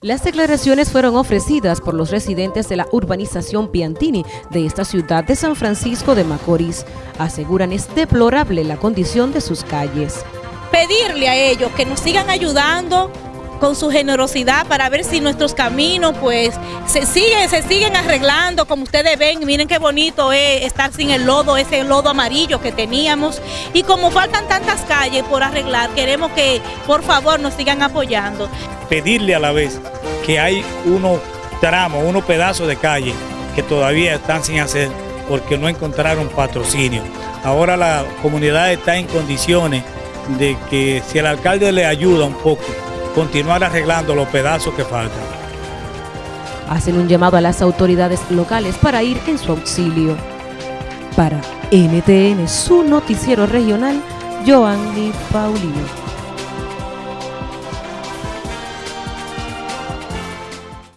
Las declaraciones fueron ofrecidas por los residentes de la urbanización Piantini de esta ciudad de San Francisco de Macorís. Aseguran es deplorable la condición de sus calles. Pedirle a ellos que nos sigan ayudando con su generosidad para ver si nuestros caminos pues se siguen, se siguen arreglando como ustedes ven, miren qué bonito es estar sin el lodo, ese lodo amarillo que teníamos y como faltan tantas calles por arreglar, queremos que por favor nos sigan apoyando. Pedirle a la vez que hay unos tramos, unos pedazos de calle que todavía están sin hacer porque no encontraron patrocinio. Ahora la comunidad está en condiciones de que si el alcalde le ayuda un poco, continuar arreglando los pedazos que faltan. Hacen un llamado a las autoridades locales para ir en su auxilio. Para NTN, su noticiero regional, Joanny Paulino.